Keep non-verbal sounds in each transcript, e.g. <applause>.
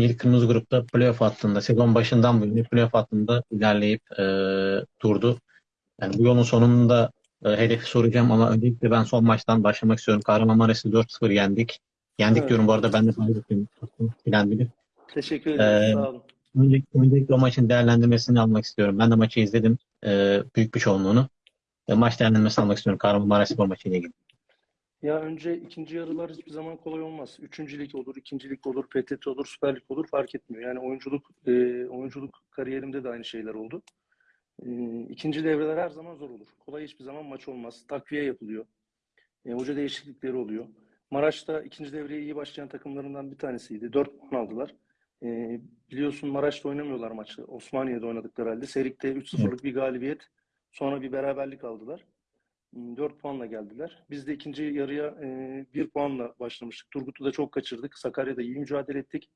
İlk kırmızı grupta playoff hattında sezon başından bu yana playoff hattında ilerleyip e, durdu. Yani bu yolun sonunda e, hedefi soracağım ama öncelikle ben son maçtan başlamak istiyorum. Kahramanmaraş'ı 4-0 yendik. Yendik Evet. diyorum bu arada ben de paylaştım. Bilen bilir. Teşekkür ederim. Ee, Sağ olun. Öncelikle, öncelikle o maçın değerlendirmesini almak istiyorum. Ben de maçı izledim. E, büyük bir çoğunluğunu. E, maç değerlendirmesini almak istiyorum Kahramanmaraş spor maçıyla ilgili. Ya önce ikinci yarılar hiçbir zaman kolay olmaz. Üçüncü lig olur, ikinci lig olur, PTT olur, Süper Lig olur fark etmiyor. Yani oyunculuk e, oyunculuk kariyerimde de aynı şeyler oldu. E, ikinci devreler her zaman zor olur. Kolay hiçbir zaman maç olmaz. Takviye yapılıyor. E, hoca değişiklikleri oluyor. Maraş'ta ikinci devreye iyi başlayan takımlarından bir tanesiydi. Dört puan aldılar. E, biliyorsun Maraş'ta oynamıyorlar maçı. Osmaniye'de oynadıkları halde. Serik'te 3-0'lık bir galibiyet. Sonra bir beraberlik aldılar. 4 puanla geldiler. Biz de ikinci yarıya 1 puanla başlamıştık. Turgut'u da çok kaçırdık. Sakarya'da iyi mücadele ettik.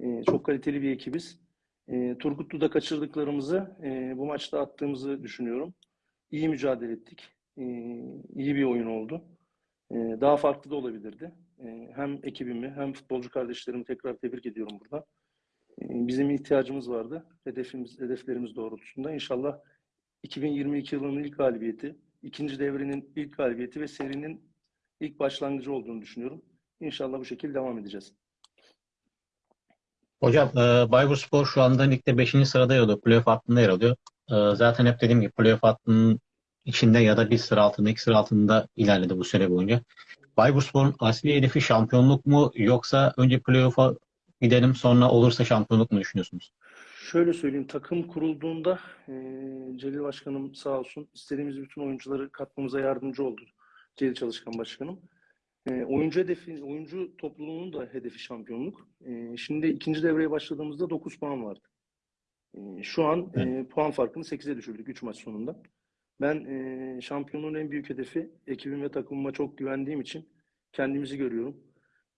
E, Çok kaliteli bir ekibiz. E, Turgutlu'da kaçırdıklarımızı e, bu maçta attığımızı düşünüyorum. İyi mücadele ettik. E, İyi bir oyun oldu. E, Daha farklı da olabilirdi. E, Hem ekibimi hem futbolcu kardeşlerimi tekrar tebrik ediyorum burada. E, Bizim ihtiyacımız vardı. Hedefimiz, hedeflerimiz doğrultusunda. İnşallah 2022 yılının ilk galibiyeti, ikinci devrenin ilk galibiyeti ve serinin ilk başlangıcı olduğunu düşünüyorum. İnşallah bu şekilde devam edeceğiz. Hocam e, Bayburspor şu anda ligde 5. sırada yer alıyor. Playoff hattında yer alıyor. E, zaten hep dediğim gibi playoff hattının içinde ya da bir sıra altında, iki sıra altında ilerledi bu süre boyunca. Bayburspor'un asli hedefi şampiyonluk mu yoksa önce playoff'a gidelim sonra olursa şampiyonluk mu düşünüyorsunuz? Şöyle söyleyeyim, takım kurulduğunda e, Celil Başkanım sağ olsun istediğimiz bütün oyuncuları katmamıza yardımcı oldu. Celil Çalışkan Başkanım. E, oyuncu hedefi, oyuncu topluluğunun da hedefi şampiyonluk. E, şimdi ikinci devreye başladığımızda 9 puan vardı. E, şu an e, puan farkını 8'e düşürdük 3 maç sonunda. Ben e, şampiyonluğun en büyük hedefi ekibim ve takımıma çok güvendiğim için kendimizi görüyorum.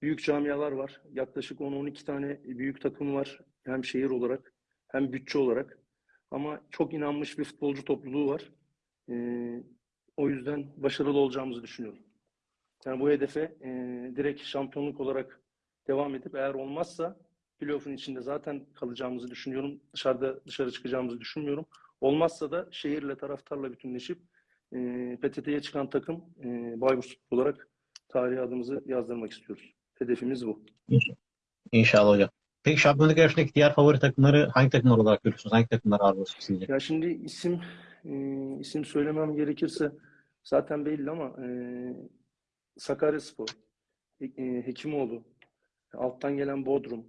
Büyük camialar var. Yaklaşık 10-12 tane büyük takım var. Hem şehir olarak hem bütçe olarak. Ama çok inanmış bir futbolcu topluluğu var. Ee, o yüzden başarılı olacağımızı düşünüyorum. Yani bu hedefe e, direkt şampiyonluk olarak devam edip eğer olmazsa playoff'un içinde zaten kalacağımızı düşünüyorum. Dışarıda dışarı çıkacağımızı düşünmüyorum. Olmazsa da şehirle taraftarla bütünleşip e, PTT'ye çıkan takım e, Bayburt olarak tarihe adımızı yazdırmak istiyoruz. Hedefimiz bu. İnşallah hocam. Peki şampiyonluk yarışındaki diğer favori takımları hangi takımlar olarak görüyorsunuz? Hangi takımlar ağır basıyor sizce? Ya şimdi isim e, isim söylemem gerekirse zaten belli ama e, Sakaryaspor, e, Hekimoğlu, alttan gelen Bodrum,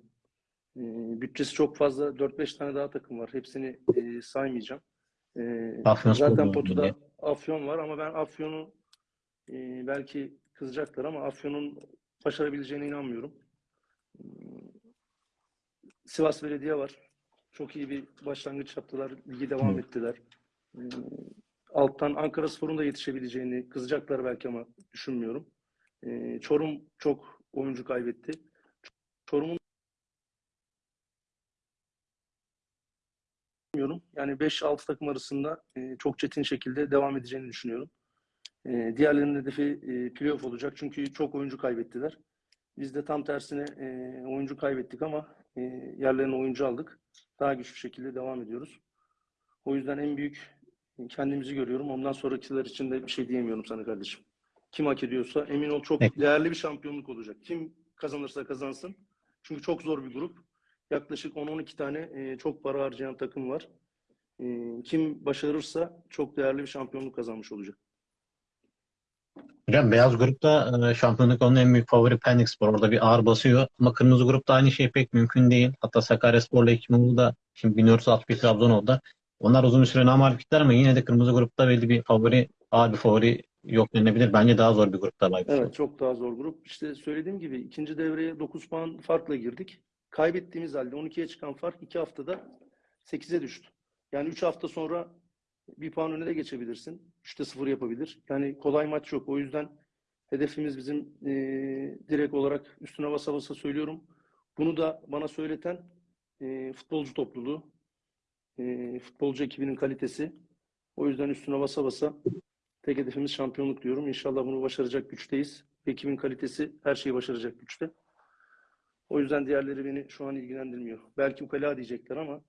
e, bütçesi çok fazla 4-5 tane daha takım var. Hepsini e, saymayacağım. E, zaten potuda. Afyon var ama ben Afyon'u e, belki kızacaklar ama Afyon'un başarabileceğine inanmıyorum. Sivas Belediye var. Çok iyi bir başlangıç yaptılar. Ligi devam Hı. ettiler. Ee, Alttan Ankara Spor'un da yetişebileceğini kızacaklar belki ama düşünmüyorum. Ee, Çorum çok oyuncu kaybetti. Çorum'un bilmiyorum. Yani 5-6 takım arasında e, çok çetin şekilde devam edeceğini düşünüyorum. E, diğerlerinin hedefi e, playoff olacak. Çünkü çok oyuncu kaybettiler. Biz de tam tersine e, oyuncu kaybettik ama e, yerlerine oyuncu aldık. Daha güçlü şekilde devam ediyoruz. O yüzden en büyük kendimizi görüyorum. Ondan sonrakiler için de bir şey diyemiyorum sana kardeşim. Kim hak ediyorsa emin ol çok Peki. değerli bir şampiyonluk olacak. Kim kazanırsa kazansın. Çünkü çok zor bir grup. Yaklaşık 10-12 tane e, çok para harcayan takım var. E, kim başarırsa çok değerli bir şampiyonluk kazanmış olacak. Hocam beyaz grupta e, şampiyonluk onun en büyük favori Pendikspor. Orada bir ağır basıyor. Ama kırmızı grupta aynı şey pek mümkün değil. Hatta Sakaryaspor'la Hekimoğlu da şimdi biliyoruz alt bir Trabzon oldu. Onlar uzun bir süre namarif gittiler ama yine de kırmızı grupta belli bir favori, ağır bir favori yok denilebilir. Bence daha zor bir grupta Bayburspor. Evet çok daha zor grup. İşte söylediğim gibi ikinci devreye 9 puan farkla girdik. Kaybettiğimiz halde 12'ye çıkan fark 2 haftada 8'e düştü. Yani 3 hafta sonra bir puan öne de geçebilirsin. 3'te 0 yapabilir. Yani kolay maç yok. O yüzden hedefimiz bizim eee, direkt olarak üstüne basa basa söylüyorum. Bunu da bana söyleten eee, futbolcu topluluğu, eee, futbolcu ekibinin kalitesi. O yüzden üstüne basa basa tek hedefimiz şampiyonluk diyorum. İnşallah bunu başaracak güçteyiz. Ekibin kalitesi her şeyi başaracak güçte. O yüzden diğerleri beni şu an ilgilendirmiyor. Belki ukala diyecekler ama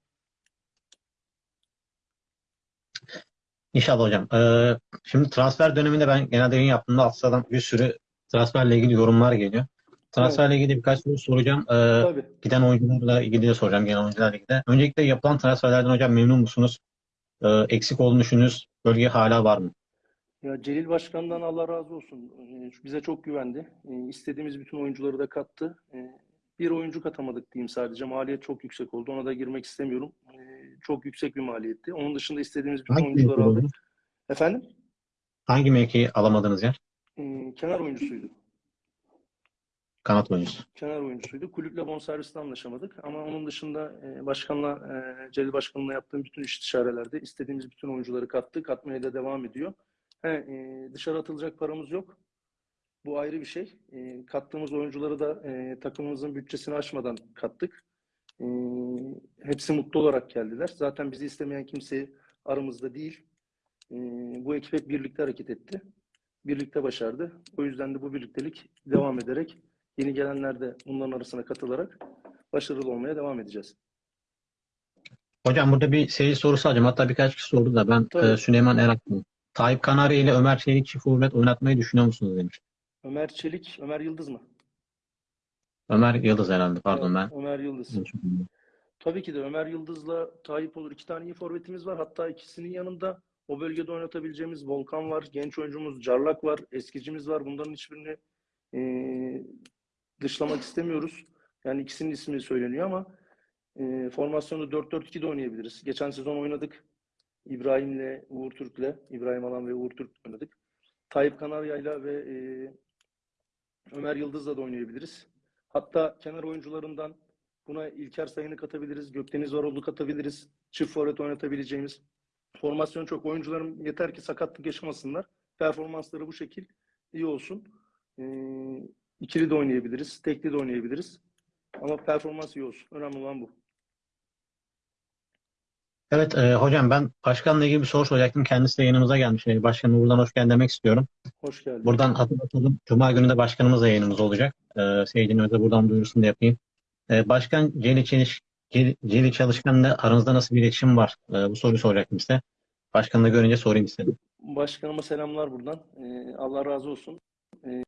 İnşallah hocam. Ee, şimdi transfer döneminde ben genelde yayın yaptığımda alt sıradan bir sürü transferle ilgili yorumlar geliyor. Transferle ilgili birkaç soru soracağım. Ee, tabii. giden oyuncularla ilgili de soracağım genel oyuncularla ilgili. Öncelikle yapılan transferlerden hocam memnun musunuz? Ee, eksik olduğunu düşündüğünüz bölge hala var mı? Ya Celil Başkan'dan Allah razı olsun. Ee, Bize çok güvendi. Ee, İstediğimiz bütün oyuncuları da kattı. Ee, Bir oyuncu katamadık diyeyim sadece. Maliyet çok yüksek oldu. Ona da girmek istemiyorum. Ee, Çok yüksek bir maliyetti. Onun dışında istediğimiz bütün Hangi oyuncuları mevki aldık. oldu? Efendim? Hangi mevkiyi alamadığınız yer? Ee, Kenar oyuncusuydu. Kanat oyuncusu. kenar oyuncusuydu. Kulüple bonservisle anlaşamadık. Ama onun dışında e, başkanla, e, Celil Başkan'la yaptığım bütün istişarelerde istediğimiz bütün oyuncuları kattık. Katmaya da devam ediyor. He, e, dışarı atılacak paramız yok. Bu ayrı bir şey. E, kattığımız oyuncuları da e, takımımızın bütçesini aşmadan kattık. E, hepsi mutlu olarak geldiler. Zaten bizi istemeyen kimse aramızda değil. E, bu ekip hep birlikte hareket etti. Birlikte başardı. O yüzden de bu birliktelik devam ederek Yeni gelenler de bunların arasına katılarak başarılı olmaya devam edeceğiz. Hocam burada bir seyir sorusu alacağım. Hatta birkaç kişi sordu da ben Tabii. e, Süleyman Eraklı. Tayyip Kanarya ile Ömer Çelik çift oynatmayı düşünüyor musunuz demiş. Ömer Çelik, Ömer Yıldız mı? Ömer Yıldız herhalde pardon ben. Ömer Yıldız. Tabii ki de Ömer Yıldız'la Tayyip olur. İki tane iyi forvetimiz var. Hatta ikisinin yanında o bölgede oynatabileceğimiz Volkan var. Genç oyuncumuz Carlak var. Eskicimiz var. Bunların hiçbirini eee, dışlamak istemiyoruz. Yani ikisinin ismi söyleniyor ama eee formasyonu 4-4-2'de oynayabiliriz. Geçen sezon oynadık. İbrahim'le, Uğur Türk'le. İbrahim Alan ve Uğur Türk'le oynadık. Tayyip Kanarya'yla ve eee, Ömer Yıldız'la da oynayabiliriz. Hatta kenar oyuncularından Buna İlker Sayın'ı katabiliriz. Gökdeniz Varol'u katabiliriz. Çift forvet oynatabileceğimiz. Formasyon çok. Oyuncularım yeter ki sakatlık yaşamasınlar. Performansları bu şekil iyi olsun. Ee, ikili de oynayabiliriz. Tekli de oynayabiliriz. Ama performans iyi olsun. Önemli olan bu. Evet e, hocam ben başkanla ilgili bir soru soracaktım. Kendisi de yanımıza gelmiş. E, Başkanım buradan hoş geldin demek istiyorum. Hoş geldin. Buradan hatırlatalım. Cuma günü de başkanımızla yayınımız olacak. E, seyircinin de buradan duyurusunu da yapayım. E, Başkan Celi, Çeliş, Celi, Celi Çalışkan'la aranızda nasıl bir iletişim var? E, bu soruyu soracaktım size. Başkanı da görünce sorayım istedim. Başkanıma selamlar buradan. Ee, Allah razı olsun. Ee,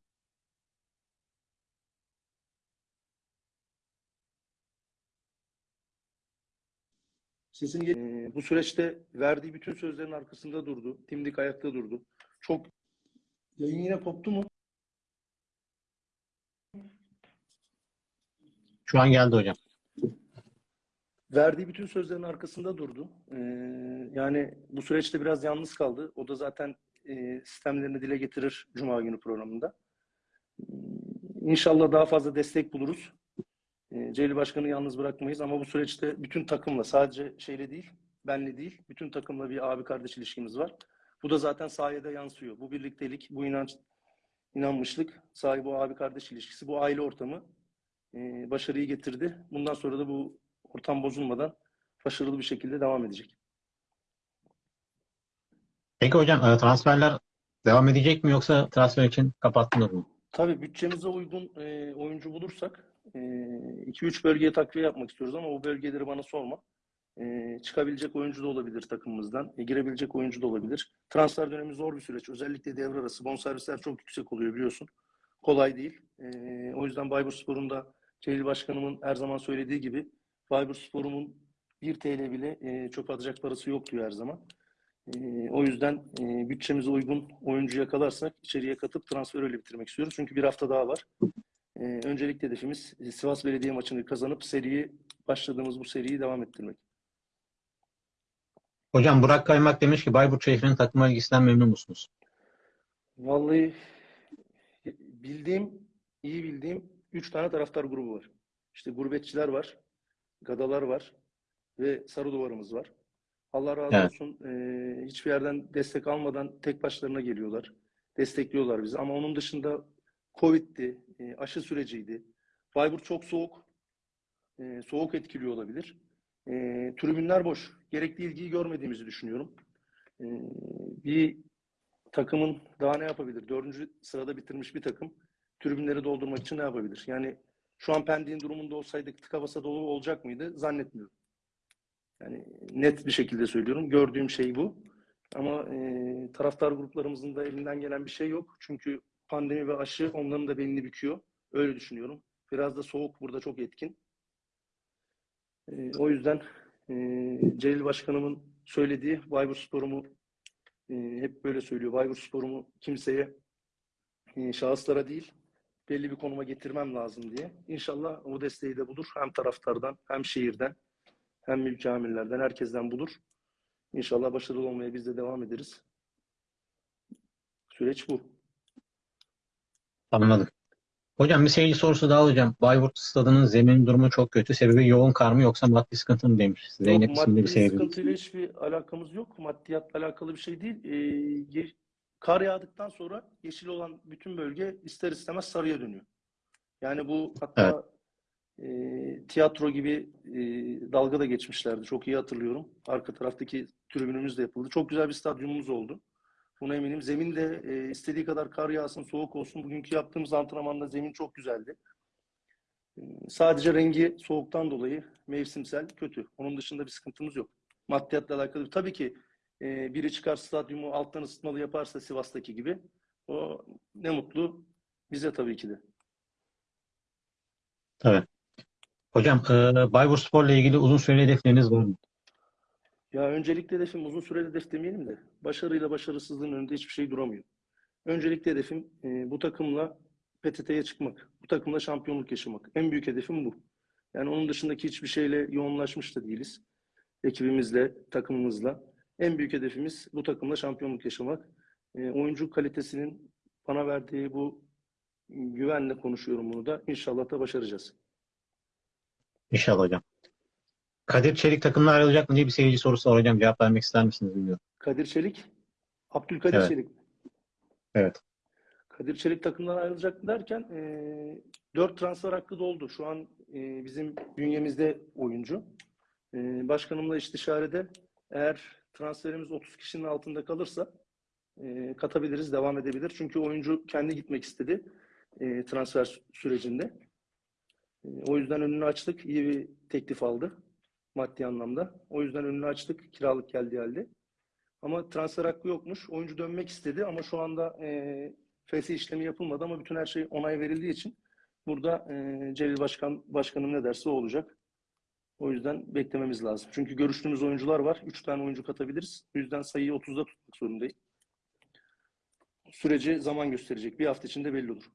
Sizin ee, bu süreçte verdiği bütün sözlerin arkasında durdu. Dimdik ayakta durdu. Çok yayın yine koptu mu? Şu an geldi hocam. Verdiği bütün sözlerin arkasında durdu. Ee, yani bu süreçte biraz yalnız kaldı. O da zaten e, sistemlerini dile getirir Cuma günü programında. Ee, İnşallah daha fazla destek buluruz. Ee, Celil Başkan'ı yalnız bırakmayız ama bu süreçte bütün takımla sadece şeyle değil, benle değil, bütün takımla bir abi kardeş ilişkimiz var. Bu da zaten sahaya da yansıyor. Bu birliktelik, bu inanç, inanmışlık, sahibi abi kardeş ilişkisi, bu aile ortamı e, başarıyı getirdi. Bundan sonra da bu ortam bozulmadan başarılı bir şekilde devam edecek. Peki hocam e, transferler devam edecek mi yoksa transfer için kapattınız mı? Tabii bütçemize uygun e, oyuncu bulursak 2-3 bölgeye takviye yapmak istiyoruz ama o bölgeleri bana sorma. E, çıkabilecek oyuncu da olabilir takımımızdan. E, girebilecek oyuncu da olabilir. Transfer dönemi zor bir süreç. Özellikle devre arası. Bonservisler çok yüksek oluyor biliyorsun. Kolay değil. E, o yüzden Bayburspor'un da Celil Başkanımın her zaman söylediği gibi Bayburspor'un 1 TL bile e, çöp atacak parası yok diyor her zaman. E, o yüzden e, bütçemize uygun oyuncu yakalarsak içeriye katıp transfer öyle bitirmek istiyoruz. Çünkü bir hafta daha var. E, öncelikli hedefimiz e, Sivas Belediye maçını kazanıp seriyi başladığımız bu seriyi devam ettirmek. Hocam Burak Kaymak demiş ki Bayburt şehrinin takıma ilgisinden memnun musunuz? Vallahi bildiğim, iyi bildiğim 3 tane taraftar grubu var. İşte gurbetçiler var, gadalar var ve sarı duvarımız var. Allah razı Evet. olsun. e, hiçbir yerden destek almadan tek başlarına geliyorlar. Destekliyorlar bizi. Ama onun dışında Covid'di, e, aşı süreciydi. Bayburt çok soğuk. E, soğuk etkiliyor olabilir. E, tribünler boş. Gerekli ilgiyi görmediğimizi düşünüyorum. E, bir takımın daha ne yapabilir? Dördüncü sırada bitirmiş bir takım tribünleri doldurmak için ne yapabilir? Yani Şu an Pendik'in durumunda olsaydık tıka basa dolu olacak mıydı? Zannetmiyorum. Yani net bir şekilde söylüyorum. Gördüğüm şey bu. Ama e, taraftar gruplarımızın da elinden gelen bir şey yok. Çünkü pandemi ve aşı onların da belini büküyor. Öyle düşünüyorum. Biraz da soğuk burada çok etkin. E, o yüzden e, Celil Başkanımın söylediği Bayburtspor'umu e, hep böyle söylüyor. Bayburtspor'umu kimseye e, şahıslara değil belli bir konuma getirmem lazım diye. İnşallah o desteği de bulur. Hem taraftardan hem şehirden hem mülki amirlerden herkesten bulur. İnşallah başarılı olmaya biz de devam ederiz. Süreç bu. Anladım. Hocam bir seyirci sorusu daha hocam. Bayburt stadının zemin durumu çok kötü. Sebebi yoğun kar mı yoksa maddi sıkıntı mı demiş. Zeynep Yok, isimli bir maddi seyirci. sıkıntıyla hiçbir alakamız yok. Maddiyatla alakalı bir şey değil. Ee, kar yağdıktan sonra yeşil olan bütün bölge ister istemez sarıya dönüyor. Yani bu hatta e, tiyatro gibi e, dalga da geçmişlerdi. Çok iyi hatırlıyorum. Arka taraftaki tribünümüz de yapıldı. Çok güzel bir stadyumumuz oldu. Buna eminim. Zemin de e, istediği kadar kar yağsın, soğuk olsun. Bugünkü yaptığımız antrenmanda zemin çok güzeldi. E, Sadece rengi soğuktan dolayı mevsimsel kötü. Onun dışında bir sıkıntımız yok. Maddiyatla alakalı. Tabii ki e, biri çıkar stadyumu alttan ısıtmalı yaparsa Sivas'taki gibi o ne mutlu bize tabii ki de. Tabii. Hocam e, Bayburtspor'la ilgili uzun süreli hedefleriniz var mı? Ya öncelikle hedefim uzun süreli hedef demeyelim de başarıyla başarısızlığın önünde hiçbir şey duramıyor. Öncelikle hedefim e, bu takımla PTT'ye çıkmak. Bu takımla şampiyonluk yaşamak. En büyük hedefim bu. Yani onun dışındaki hiçbir şeyle yoğunlaşmış da değiliz. Ekibimizle, takımımızla. En büyük hedefimiz bu takımla şampiyonluk yaşamak. E, oyuncu kalitesinin bana verdiği bu güvenle konuşuyorum bunu da. İnşallah da başaracağız. İnşallah hocam. Kadir Çelik takımdan ayrılacak mı diye bir seyirci sorusu var hocam. Cevap vermek ister misiniz bilmiyorum. Kadir Çelik, Abdülkadir Evet. Çelik. Evet. Kadir Çelik takımdan ayrılacak derken e, 4 transfer hakkı doldu. Şu an e, bizim bünyemizde oyuncu. E, başkanımla istişarede eğer transferimiz 30 kişinin altında kalırsa e, katabiliriz, devam edebilir. Çünkü oyuncu kendi gitmek istedi e, transfer sü- sürecinde. E, o yüzden önünü açtık. İyi bir teklif aldı maddi anlamda. O yüzden önünü açtık. Kiralık geldiği halde. Ama transfer hakkı yokmuş. Oyuncu dönmek istedi ama şu anda e, fesih işlemi yapılmadı ama bütün her şey onay verildiği için burada e, Celil Başkan Başkanım ne derse o olacak. O yüzden beklememiz lazım. Çünkü görüştüğümüz oyuncular var. 3 tane oyuncu katabiliriz. O yüzden sayıyı 30'da tutmak zorundayız. Süreci zaman gösterecek. Bir hafta içinde belli olur.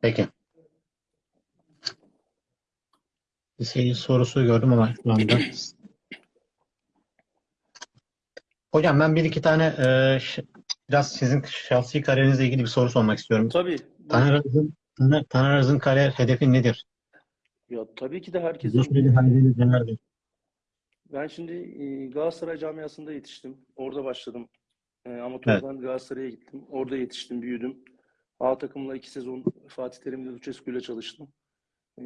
Peki. Bir seyirci sorusu gördüm ama şu anda. <clears throat> Hocam ben bir iki tane e, biraz sizin şahsi kariyerinizle ilgili bir soru sormak istiyorum. Tabii. Taner Araz'ın Taner- kariyer hedefi nedir? Ya tabii ki de herkesin süreli hayaliniz nelerdir? Ben şimdi e, Galatasaray camiasında yetiştim. Orada başladım. E, amatörden Galatasaray'a gittim. Orada yetiştim, büyüdüm. A takımla iki sezon Fatih Terim'le Lucescu ile çalıştım. E,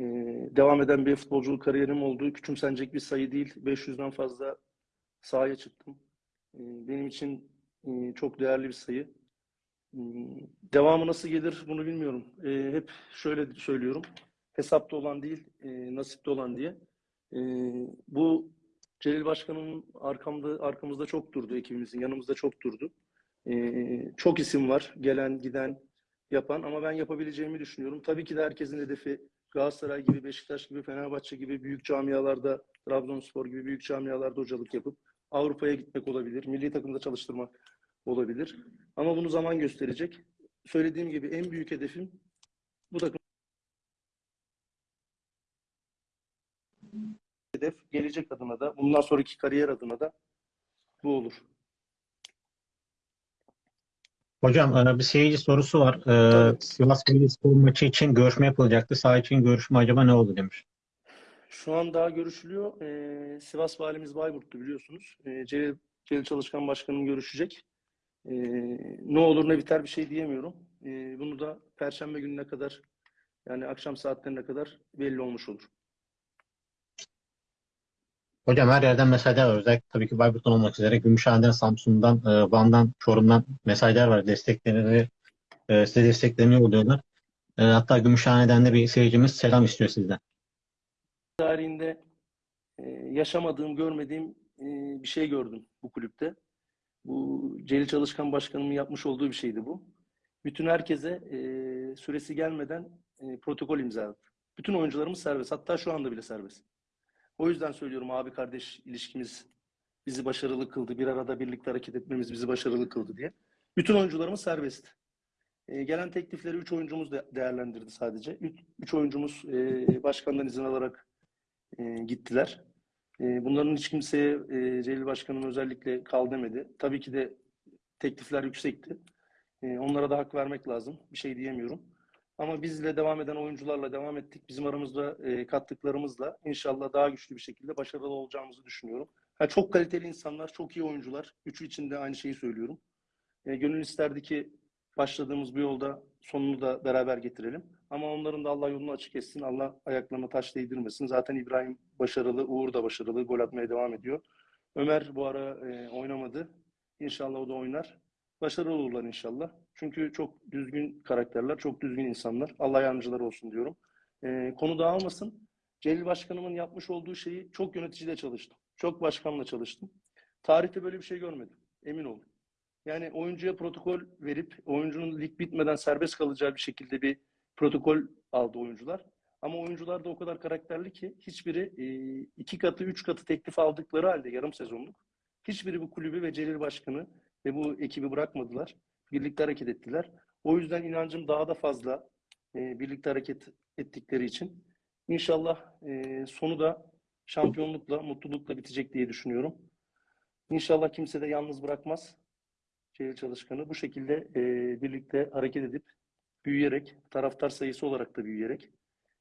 devam eden bir futbolculuk kariyerim oldu. Küçümsenecek bir sayı değil. 500'den fazla sahaya çıktım. E, benim için e, çok değerli bir sayı. E, devamı nasıl gelir bunu bilmiyorum. E, hep şöyle söylüyorum. Hesapta olan değil, e, nasipte olan diye. E, bu Celil Başkan'ın arkamda, arkamızda çok durdu ekibimizin, yanımızda çok durdu. Ee, çok isim var, gelen, giden, yapan ama ben yapabileceğimi düşünüyorum. Tabii ki de herkesin hedefi Galatasaray gibi, Beşiktaş gibi, Fenerbahçe gibi büyük camialarda, Trabzonspor gibi büyük camialarda hocalık yapıp Avrupa'ya gitmek olabilir, milli takımda çalıştırmak olabilir. Ama bunu zaman gösterecek. Söylediğim gibi en büyük hedefim bu takım hedef gelecek adına da bundan sonraki kariyer adına da bu olur. Hocam e, bir seyirci sorusu var. E, Tabii. Sivas Belediyespor maçı için görüşme yapılacaktı. Saha için görüşme acaba ne oldu demiş. Şu an daha görüşülüyor. Ee, Sivas Valimiz Bayburt'tu biliyorsunuz. Ee, Celil, Celil Çalışkan Başkanım görüşecek. Ee, ne olur ne biter bir şey diyemiyorum. Ee, bunu da Perşembe gününe kadar yani akşam saatlerine kadar belli olmuş olur. Hocam her yerden mesajlar var. Özellikle tabii ki Bayburt'tan olmak üzere Gümüşhane'den, Samsun'dan, e, Van'dan, Çorum'dan mesajlar var. Desteklerini, e, size desteklerini yolluyorlar. E, hatta Gümüşhane'den de bir seyircimiz selam istiyor sizden. tarihinde e, yaşamadığım, görmediğim bir şey gördüm bu kulüpte. Bu Celil Çalışkan Başkanımın yapmış olduğu bir şeydi bu. Bütün herkese süresi gelmeden protokol imzaladı. Bütün oyuncularımız serbest. Hatta şu anda bile serbest. O yüzden söylüyorum abi kardeş ilişkimiz bizi başarılı kıldı. Bir arada birlikte hareket etmemiz bizi başarılı kıldı diye. Bütün oyuncularımız serbest. E, gelen teklifleri 3 oyuncumuz de değerlendirdi sadece. 3 oyuncumuz e, başkandan izin alarak e, gittiler. E, bunların hiç kimseye e, Celil Başkan'ın özellikle kal demedi. Tabii ki de teklifler yüksekti. E, onlara da hak vermek lazım. Bir şey diyemiyorum. Ama bizle devam eden oyuncularla devam ettik. Bizim aramızda e, kattıklarımızla inşallah daha güçlü bir şekilde başarılı olacağımızı düşünüyorum. Ha, çok kaliteli insanlar, çok iyi oyuncular. Üçü için de aynı şeyi söylüyorum. E, gönül isterdi ki başladığımız bu yolda sonunu da beraber getirelim. Ama onların da Allah yolunu açık etsin. Allah ayaklarına taş değdirmesin. Zaten İbrahim başarılı, Uğur da başarılı. Gol atmaya devam ediyor. Ömer bu ara e, oynamadı. İnşallah o da oynar. Başarılı olurlar inşallah. Çünkü çok düzgün karakterler, çok düzgün insanlar. Allah yardımcıları olsun diyorum. E, konu dağılmasın. Celil Başkanımın yapmış olduğu şeyi çok yöneticiyle çalıştım. Çok başkanla çalıştım. Tarihte böyle bir şey görmedim. Emin olun. Yani oyuncuya protokol verip oyuncunun lig bitmeden serbest kalacağı bir şekilde bir protokol aldı oyuncular. Ama oyuncular da o kadar karakterli ki hiçbiri e, iki katı, üç katı teklif aldıkları halde yarım sezonluk hiçbiri bu kulübü ve Celil Başkanı ve bu ekibi bırakmadılar. Birlikte hareket ettiler. O yüzden inancım daha da fazla e, birlikte hareket ettikleri için. İnşallah e, sonu da şampiyonlukla, mutlulukla bitecek diye düşünüyorum. İnşallah kimse de yalnız bırakmaz. Celil Çalışkan'ı bu şekilde e, birlikte hareket edip büyüyerek, taraftar sayısı olarak da büyüyerek,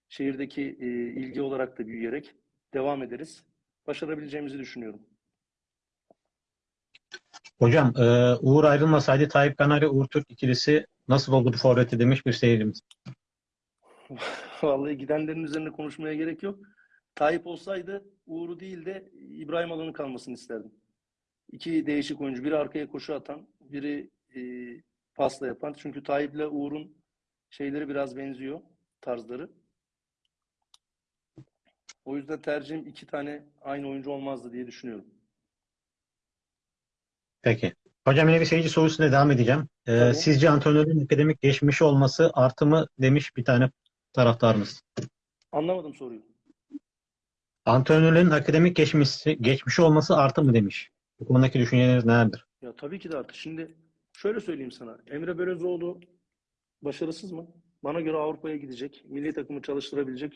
şehirdeki e, ilgi olarak da büyüyerek devam ederiz. Başarabileceğimizi düşünüyorum. Hocam e, Uğur ayrılmasaydı Tayyip Kanarya Uğur Türk ikilisi nasıl oldu bu forveti demiş bir seyircimiz. <laughs> Vallahi gidenlerin üzerine konuşmaya gerek yok. Tayyip olsaydı Uğur'u değil de İbrahim Alan'ın kalmasını isterdim. İki değişik oyuncu. Biri arkaya koşu atan, biri e, pasla yapan. Çünkü Tayyip'le Uğur'un şeyleri biraz benziyor, tarzları. O yüzden tercihim iki tane aynı oyuncu olmazdı diye düşünüyorum. Peki. Hocam yine bir seyirci sorusuyla devam edeceğim. E, Tabii. sizce antrenörün akademik geçmişi olması artı mı demiş bir tane taraftarımız. Anlamadım soruyu. Antrenörlerin akademik geçmişi, geçmişi olması artı mı demiş. Bu konudaki düşünceleriniz nelerdir? Ya tabii ki de artık. Şimdi şöyle söyleyeyim sana. Emre Belözoğlu başarısız mı? Bana göre Avrupa'ya gidecek. Milli takımı çalıştırabilecek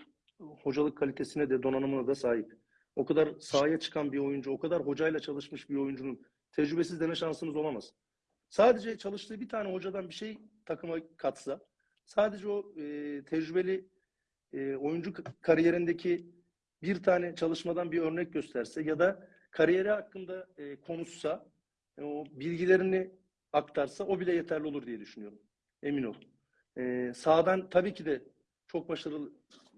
hocalık kalitesine de donanımına da sahip. O kadar sahaya çıkan bir oyuncu, o kadar hocayla çalışmış bir oyuncunun tecrübesiz deme şansınız olamaz. Sadece çalıştığı bir tane hocadan bir şey takıma katsa, sadece o e, tecrübeli e, oyuncu kariyerindeki bir tane çalışmadan bir örnek gösterse ya da kariyeri hakkında e, konuşsa, e, o bilgilerini aktarsa o bile yeterli olur diye düşünüyorum. Emin ol. E, sağdan tabii ki de çok başarılı.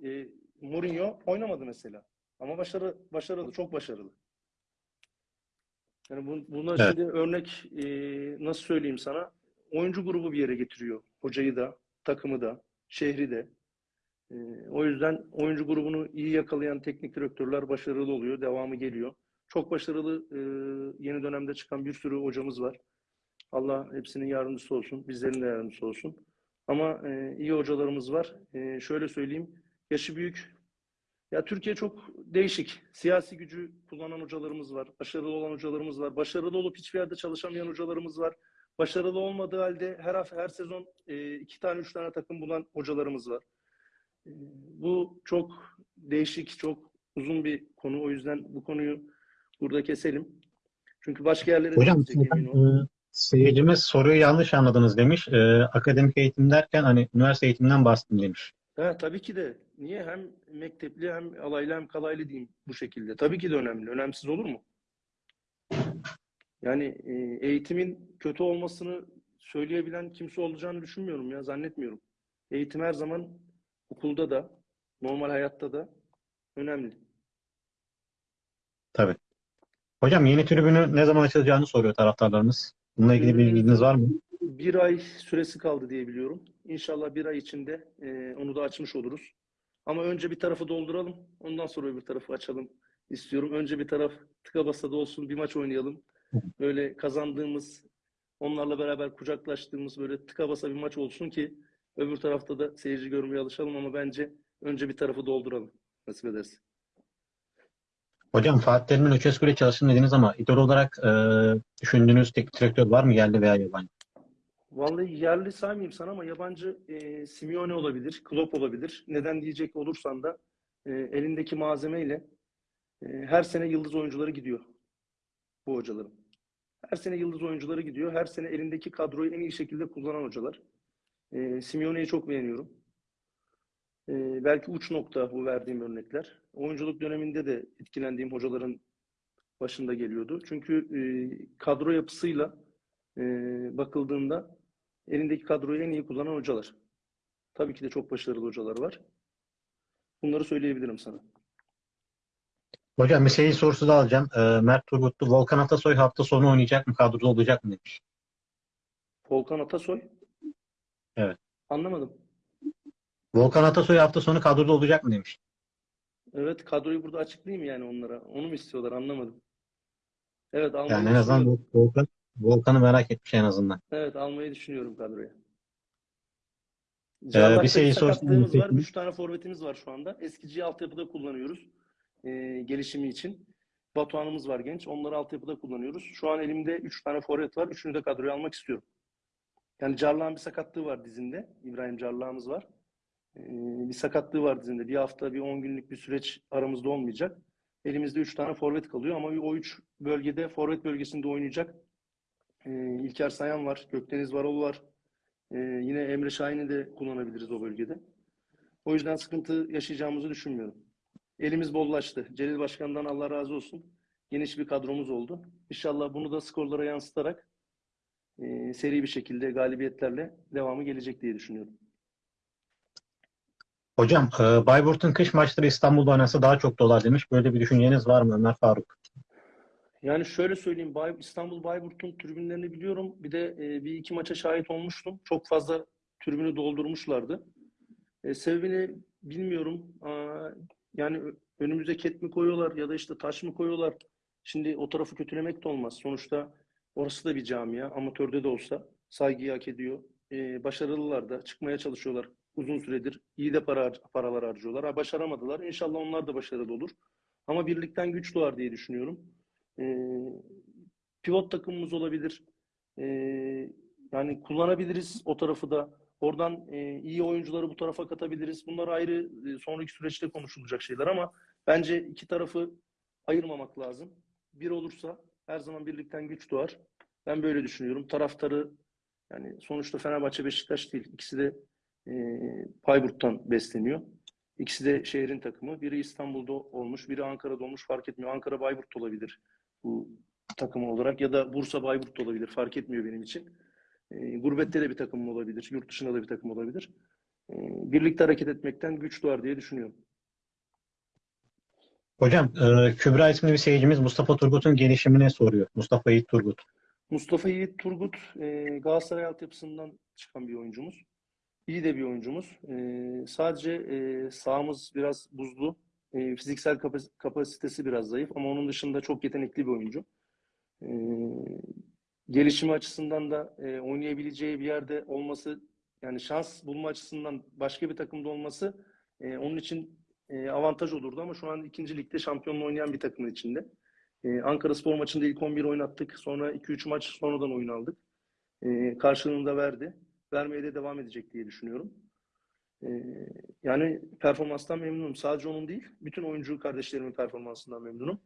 E, Mourinho oynamadı mesela. Ama başarı, başarılı, çok başarılı. Yani bu, buna Evet. şimdi örnek e, nasıl söyleyeyim sana? Oyuncu grubu bir yere getiriyor. Hocayı da, takımı da, şehri de. E, o yüzden oyuncu grubunu iyi yakalayan teknik direktörler başarılı oluyor. Devamı geliyor. Çok başarılı e, yeni dönemde çıkan bir sürü hocamız var. Allah hepsinin yardımcısı olsun. Bizlerin de yardımcısı olsun. Ama e, iyi hocalarımız var. E, şöyle söyleyeyim. Yaşı büyük. Ya Türkiye çok değişik. Siyasi gücü kullanan hocalarımız var. Başarılı olan hocalarımız var. Başarılı olup hiçbir yerde çalışamayan hocalarımız var. Başarılı olmadığı halde her hafta, her sezon e, iki tane, üç tane takım bulan hocalarımız var. E, bu çok değişik, çok uzun bir konu. O yüzden bu konuyu burada keselim. Çünkü başka yerlere Hocam e, seyircimiz soruyu yanlış anladınız demiş. E, akademik eğitim derken hani üniversite eğitiminden bahsettim demiş. Ha, tabii ki de. Niye? Hem mektepli hem alaylı hem kalaylı diyeyim bu şekilde. Tabii ki de önemli. Önemsiz olur mu? Yani e, eğitimin kötü olmasını söyleyebilen kimse olacağını düşünmüyorum ya. Zannetmiyorum. Eğitim her zaman okulda da, normal hayatta da önemli. Tabii. Hocam yeni tribünü ne zaman açılacağını soruyor taraftarlarımız. Bununla ilgili bir bilginiz var mı? Bir ay süresi kaldı diye biliyorum. İnşallah bir ay içinde e, onu da açmış oluruz. Ama önce bir tarafı dolduralım. Ondan sonra öbür tarafı açalım istiyorum. Önce bir taraf tıka basa da olsun bir maç oynayalım. Böyle kazandığımız, onlarla beraber kucaklaştığımız böyle tıka basa bir maç olsun ki öbür tarafta da seyirci görmeye alışalım ama bence önce bir tarafı dolduralım. Nasip ederse. Hocam Fatih Terim'in ile çalıştım dediniz ama idol olarak e, düşündüğünüz teknik direktör var mı yerli veya yabancı? Vallahi yerli saymayayım sana ama yabancı e, Simeone olabilir, Klopp olabilir. Neden diyecek olursan da e, elindeki malzemeyle e, her sene yıldız oyuncuları gidiyor bu hocaların. Her sene yıldız oyuncuları gidiyor. Her sene elindeki kadroyu en iyi şekilde kullanan hocalar. E, Simeone'yi çok beğeniyorum. E, belki uç nokta bu verdiğim örnekler. Oyunculuk döneminde de etkilendiğim hocaların başında geliyordu. Çünkü e, kadro yapısıyla e, bakıldığında elindeki kadroyu en iyi kullanan hocalar. Tabii ki de çok başarılı hocalar var. Bunları söyleyebilirim sana. Hocam bir seyir sorusu da alacağım. E, Mert Turgutlu, Volkan Atasoy hafta sonu oynayacak mı? Kadroda olacak mı demiş. Volkan Atasoy. Evet. Anlamadım. Volkan Atasoy hafta sonu kadroda olacak mı demiş. Evet kadroyu burada açıklayayım yani onlara. Onu mu istiyorlar anlamadım. Evet almayı Yani en azından. Volkan, Volkan'ı merak etmiş en azından. Evet almayı düşünüyorum kadroya. bir şey bir sorsun sakatlığımız var. Üç tane forvetimiz var şu anda. Eskici altyapıda kullanıyoruz. Ee, gelişimi için. Batuhan'ımız var genç. Onları altyapıda kullanıyoruz. Şu an elimde üç tane forvet var. Üçünü de kadroya almak istiyorum. Yani Carlak'ın bir sakatlığı var dizinde. İbrahim Carlak'ımız var. Ee, bir sakatlığı var dizinde. Bir hafta, bir 10 günlük bir süreç aramızda olmayacak. Elimizde 3 tane forvet kalıyor ama o 3 bölgede forvet bölgesinde oynayacak. Ee, İlker Sayan var, Gökdeniz Varol var. Ee, yine Emre Şahin'i de kullanabiliriz o bölgede. O yüzden sıkıntı yaşayacağımızı düşünmüyorum. Elimiz bollaştı. Celil Başkan'dan Allah razı olsun. Geniş bir kadromuz oldu. İnşallah bunu da skorlara yansıtarak e, seri bir şekilde galibiyetlerle devamı gelecek diye düşünüyorum. Hocam e, Bayburt'un kış maçları İstanbul'da oynansa daha çok dolar demiş. Böyle bir düşünceniz var mı Ömer Faruk? Yani şöyle söyleyeyim, Bay, İstanbul Bayburt'un tribünlerini biliyorum. Bir de e, bir iki maça şahit olmuştum. Çok fazla tribünü doldurmuşlardı. E, sebebini bilmiyorum. Aa, yani önümüze ket mi koyuyorlar ya da işte taş mı koyuyorlar? Şimdi o tarafı kötülemek de olmaz. Sonuçta orası da bir camia. Amatörde de olsa saygıyı hak ediyor. E, başarılılar da çıkmaya çalışıyorlar uzun süredir. İyi de para, paralar harcıyorlar. Ha, başaramadılar. İnşallah onlar da başarılı olur. Ama birlikten güç doğar diye düşünüyorum. Ee, pivot takımımız olabilir. Ee, yani kullanabiliriz o tarafı da. Oradan e, iyi oyuncuları bu tarafa katabiliriz. Bunlar ayrı e, sonraki süreçte konuşulacak şeyler ama bence iki tarafı ayırmamak lazım. Bir olursa her zaman birlikten güç doğar. Ben böyle düşünüyorum. Taraftarı yani sonuçta Fenerbahçe Beşiktaş değil. İkisi de e, Bayburt'tan besleniyor. İkisi de şehrin takımı. Biri İstanbul'da olmuş, biri Ankara'da olmuş fark etmiyor. Ankara Bayburt olabilir bu takım olarak ya da Bursa Bayburt da olabilir. Fark etmiyor benim için. E, gurbette de bir takım olabilir. Yurt dışında da bir takım olabilir. E, birlikte hareket etmekten güç doğar diye düşünüyorum. Hocam e, Kübra isimli bir seyircimiz Mustafa Turgut'un gelişimini soruyor. Mustafa Yiğit Turgut. Mustafa Yiğit Turgut e, Galatasaray altyapısından çıkan bir oyuncumuz. İyi de bir oyuncumuz. E, sadece e, sahamız biraz buzlu. E, fiziksel kapas- kapasitesi biraz zayıf ama onun dışında çok yetenekli bir oyuncu. E, gelişimi açısından da e, oynayabileceği bir yerde olması yani şans bulma açısından başka bir takımda olması e, onun için e, avantaj olurdu ama şu an ikinci ligde şampiyonluğu oynayan bir takımın içinde. E, Ankara Spor maçında ilk 11 oynattık. Sonra 2-3 maç sonradan oyun aldık. E, karşılığını da verdi. Vermeye de devam edecek diye düşünüyorum. E, yani performanstan memnunum. Sadece onun değil, bütün oyuncu kardeşlerimin performansından memnunum.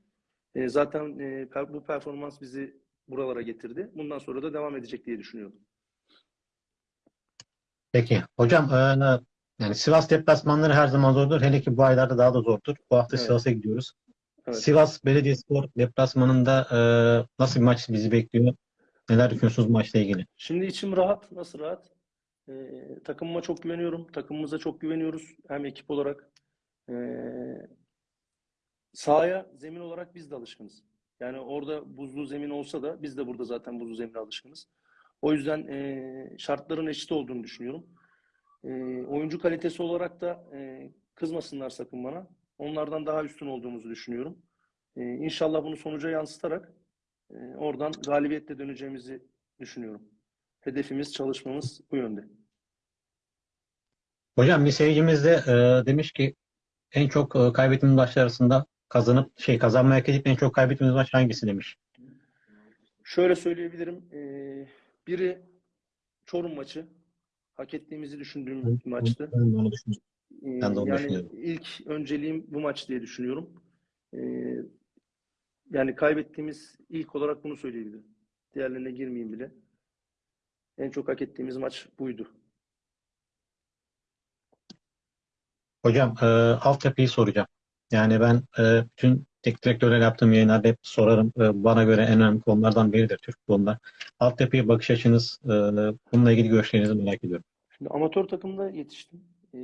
E, zaten e, per- bu performans bizi buralara getirdi. Bundan sonra da devam edecek diye düşünüyorum. Peki. Hocam e, yani Sivas deplasmanları her zaman zordur. Hele ki bu aylarda daha da zordur. Bu hafta Evet. Sivas'a gidiyoruz. Evet. Sivas Belediyespor deplasmanında e, nasıl bir maç bizi bekliyor? Neler düşünüyorsunuz maçla ilgili? Şimdi içim rahat. Nasıl rahat? E, takımıma çok güveniyorum. Takımımıza çok güveniyoruz. Hem ekip olarak. E, sahaya zemin olarak biz de alışkınız. Yani orada buzlu zemin olsa da biz de burada zaten buzlu zemine alışkınız. O yüzden e, şartların eşit olduğunu düşünüyorum. E, oyuncu kalitesi olarak da e, kızmasınlar sakın bana. Onlardan daha üstün olduğumuzu düşünüyorum. E, inşallah bunu sonuca yansıtarak e, oradan galibiyetle döneceğimizi düşünüyorum. Hedefimiz, çalışmamız bu yönde. Hocam bir seyircimiz de e, demiş ki en çok e, kaybettiğimiz maçlar arasında kazanıp şey kazanmaya hak edip en çok kaybettiğimiz maç hangisi demiş. Şöyle söyleyebilirim. E, biri Çorum maçı. Hak ettiğimizi düşündüğüm bir maçtı. Ben de onu düşünüyorum. Ee, Ben de onu yani düşünüyorum. ilk önceliğim bu maç diye düşünüyorum. Ee, yani kaybettiğimiz ilk olarak bunu söyleyebilirim. Diğerlerine girmeyeyim bile. En çok hak ettiğimiz maç buydu. Hocam e, altyapıyı soracağım. Yani ben e, bütün teknik direktörlerle yaptığım yayınlarda hep sorarım. E, bana göre en önemli konulardan biridir Türk futbolunda. Altyapıya bakış açınız, e, bununla ilgili görüşlerinizi merak ediyorum. Şimdi amatör takımda yetiştim. Ee,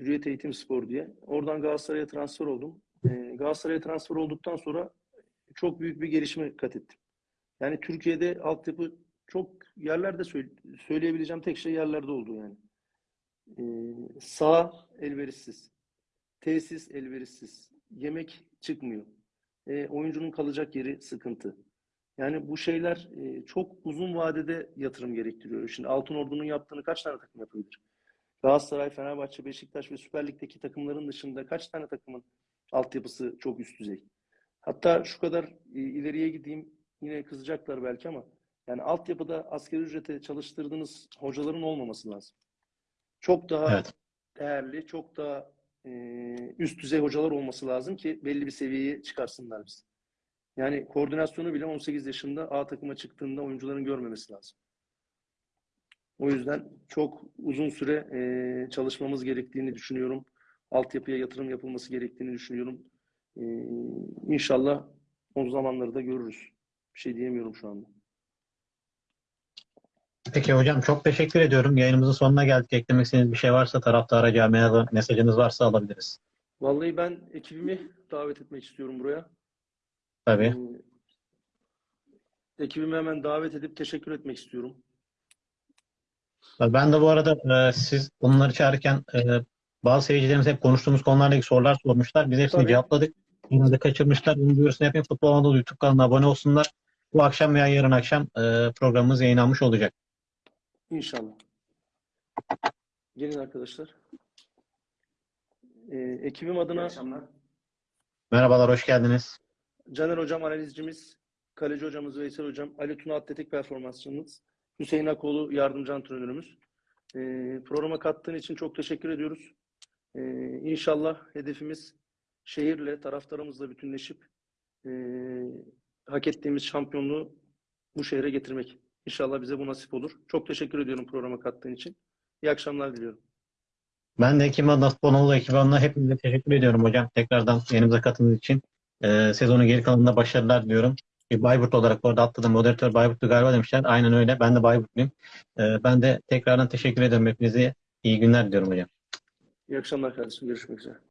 Hürriyet Eğitim Spor diye. Oradan Galatasaray'a transfer oldum. Ee, Galatasaray'a transfer olduktan sonra çok büyük bir gelişme kat ettim. Yani Türkiye'de altyapı çok yerlerde söyle- söyleyebileceğim tek şey yerlerde oldu yani. Ee, saha elverişsiz. Tesis elverişsiz. Yemek çıkmıyor. Ee, oyuncunun kalacak yeri sıkıntı. Yani bu şeyler e, çok uzun vadede yatırım gerektiriyor. Şimdi Altınordu'nun yaptığını kaç tane takım yapabilir? Galatasaray, Fenerbahçe, Beşiktaş ve Süper Lig'deki takımların dışında kaç tane takımın altyapısı çok üst düzey? Hatta şu kadar e, ileriye gideyim yine kızacaklar belki ama yani altyapıda asgari ücrete çalıştırdığınız hocaların olmaması lazım. Çok daha Evet. değerli, çok daha e, üst düzey hocalar olması lazım ki belli bir seviyeye çıkarsınlar bizi. Yani koordinasyonu bile 18 yaşında A takıma çıktığında oyuncuların görmemesi lazım. O yüzden çok uzun süre e, çalışmamız gerektiğini düşünüyorum. Altyapıya yatırım yapılması gerektiğini düşünüyorum. E, inşallah o zamanları da görürüz. Bir şey diyemiyorum şu anda. Peki hocam çok teşekkür ediyorum. Yayınımızın sonuna geldik. Eklemek istediğiniz bir şey varsa taraftara camiaya mesajınız varsa alabiliriz. Vallahi ben ekibimi davet etmek istiyorum buraya. Tabii. E, ekibimi hemen davet edip teşekkür etmek istiyorum. Ben de bu arada e, siz onları çağırırken e, bazı seyircilerimiz hep konuştuğumuz konularla ilgili sorular sormuşlar. Biz hepsini Tabii. cevapladık. Yine de kaçırmışlar. Bunun duyurusunu yapayım. Futbol Anadolu YouTube kanalına abone olsunlar. Bu akşam veya yarın akşam e, programımız yayınlanmış olacak. İnşallah. Gelin arkadaşlar. E, ekibim adına Merhabalar, hoş geldiniz. Caner Hocam analizcimiz, Kaleci Hocamız Veysel Hocam, Ali Tuna Atletik Performansçımız, Hüseyin Akoğlu yardımcı antrenörümüz. Ee, programa kattığın için çok teşekkür ediyoruz. Ee, inşallah hedefimiz şehirle, taraftarımızla bütünleşip ee, hak ettiğimiz şampiyonluğu bu şehre getirmek. İnşallah bize bu nasip olur. Çok teşekkür ediyorum programa kattığın için. İyi akşamlar diliyorum. Ben de Anadolu ekibi adına hepinize teşekkür ediyorum hocam. Tekrardan yayınımıza katıldığınız için. E, sezonun geri kalanında başarılar diliyorum. Bir Bayburt olarak bu arada atladım. Moderatör Bayburt'tu galiba demişler. Aynen öyle. Ben de Bayburtluyum. E, ben de tekrardan teşekkür ederim hepinize. İyi günler diliyorum hocam. İyi akşamlar kardeşim. Görüşmek üzere.